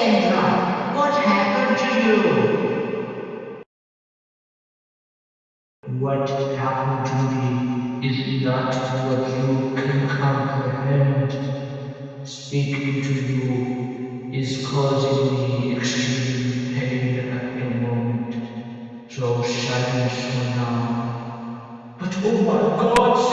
Sandra, what happened to you? What happened to me is not what you can comprehend. Speaking to you is causing me extreme pain at the moment. So silence for now. But oh my god!